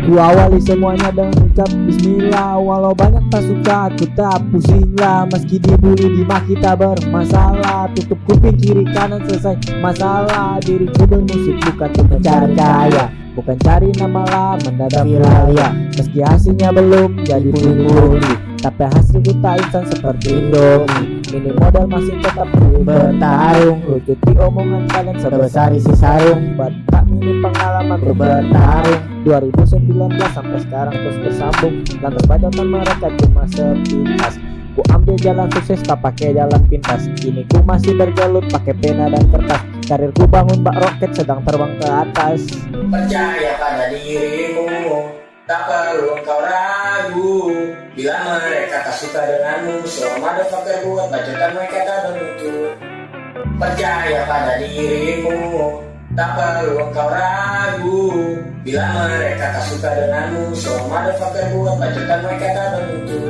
Ku awali semuanya dengan ucap bismillah. Walau banyak tak suka aku tak pusing lah Meski dibully dimaki tak bermasalah. Tutup kuping kiri kanan selesai masalah. Diriku bermusik bukan untuk mencari kaya Bukan cari nama lah mendadak viral ya Meski hasilnya belum jadi puli-puli Tapi hasilku tak instan seperti Indomie Ini modal masih tetap bertarung. Lucuti omongan kalian sebesar isi sarung. Buat tak minim pengalaman ku bertarung. 2019 sampai sekarang terus bersambung Dan terbajakan mereka cuma sepintas. Ku ambil jalan sukses tak pakai jalan pintas. Kini ku masih bergelut pakai pena dan kertas. Karirku bangun bak roket sedang terbang ke atas. Percaya pada dirimu Tak perlu engkau ragu. Bila mereka tak suka denganmu So motherfucker buat bacotan mereka tak bermutu Percaya pada dirimu. Tak perlu engkau ragu. Bila mereka tak suka denganmu So motherfucker buat bacotan mereka tak bermutu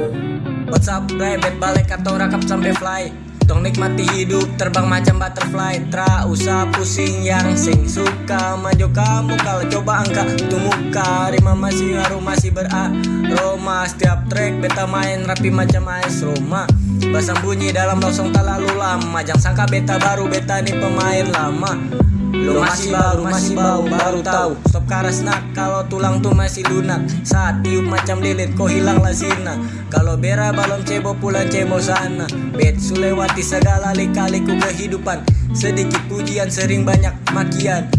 What's up, rabbit balik atau rakap sampai fly Tong nikmati hidup terbang macam butterfly. Tra usah pusing yang sing suka. Maju kamu kalau coba angka tuh muka. Rima masih harum masih beraroma. Setiap track beta main rapi macam AS Roma. Basang bunyi dalam losong tak lalu lama. Jangan sangka beta baru beta nih pemain lama Lo masih baru, masih bau, baru tahu. Stop karas nak, kalau tulang tuh masih lunak. Saat tiup macam lilit, kok hilang lazina Kalau bera balon cebo pulang cebo sana. Bet sulewati segala lika-liku kehidupan. Sedikit pujian, sering banyak makian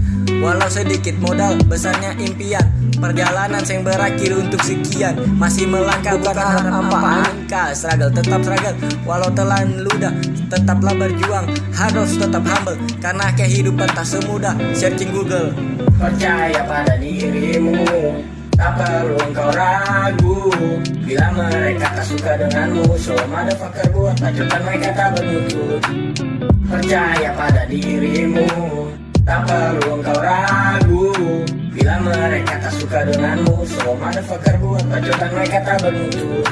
Walau sedikit modal, besarnya impian. Perjalanan yang berakhir untuk sekian. Masih melangkah bukan harap apa angka Struggle tetap struggle. Walau telan ludah Tetaplah berjuang. Harus tetap humble Karena kehidupan tak semudah. Searching Google. Percaya pada dirimu Tak perlu engkau ragu. Bila mereka tak suka denganmu So motherfucker buat bacotan mereka tak bermutu. Percaya pada dirimu perlu engkau ragu. Bila mereka tak suka denganmu So motherfucker buat bacotan mereka tak bermutu